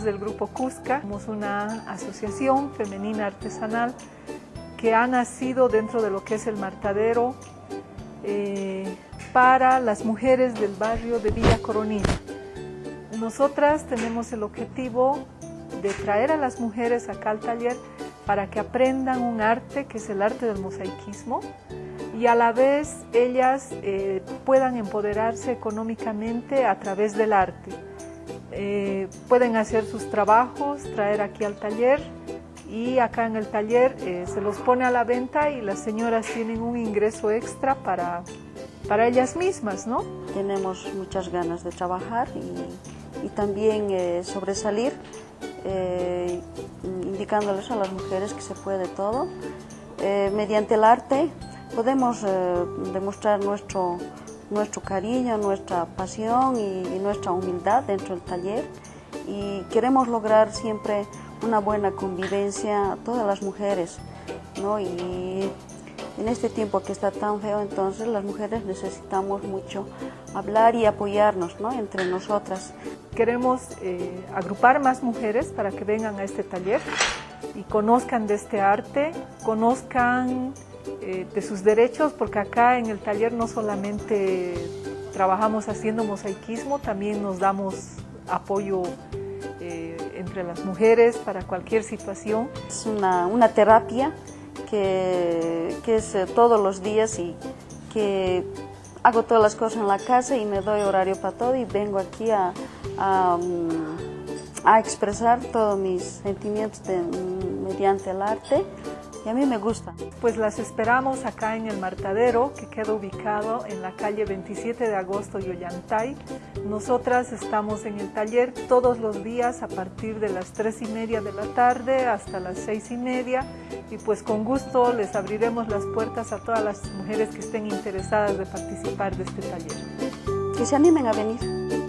del grupo Cusca, somos una asociación femenina artesanal que ha nacido dentro de lo que es el martadero eh, para las mujeres del barrio de Villa Coronilla. Nosotras tenemos el objetivo de traer a las mujeres acá al taller para que aprendan un arte que es el arte del mosaicismo y a la vez ellas eh, puedan empoderarse económicamente a través del arte. Eh, pueden hacer sus trabajos, traer aquí al taller y acá en el taller eh, se los pone a la venta y las señoras tienen un ingreso extra para, para ellas mismas, ¿no? Tenemos muchas ganas de trabajar y, también sobresalir indicándoles a las mujeres que se puede todo. mediante el arte podemos eh, demostrar nuestro, nuestro cariño, nuestra pasión y, nuestra humildad dentro del taller y queremos lograr siempre una buena convivencia a todas las mujeres. ¿no? Y en este tiempo que está tan feo, entonces las mujeres necesitamos mucho hablar y apoyarnos ¿no? entre nosotras. Queremos eh, agrupar más mujeres para que vengan a este taller y conozcan de este arte, conozcan eh, de sus derechos, porque acá en el taller no solamente trabajamos haciendo mosaicismo, también nos damos apoyo eh, entre las mujeres para cualquier situación. Es una, una terapia que, que es eh, todos los días y que hago todas las cosas en la casa y me doy horario para todo y vengo aquí a, a, mm, a expresar todos mis sentimientos de, mediante el arte y a mí me gusta. Pues las esperamos acá en el Martadero, que queda ubicado en la calle 27 de agosto Yollantay. Nosotras estamos en el taller todos los días a partir de las 3 y media de la tarde hasta las 6 y media y pues con gusto les abriremos las puertas a todas las mujeres que estén interesadas de participar de este taller. Que se animen a venir.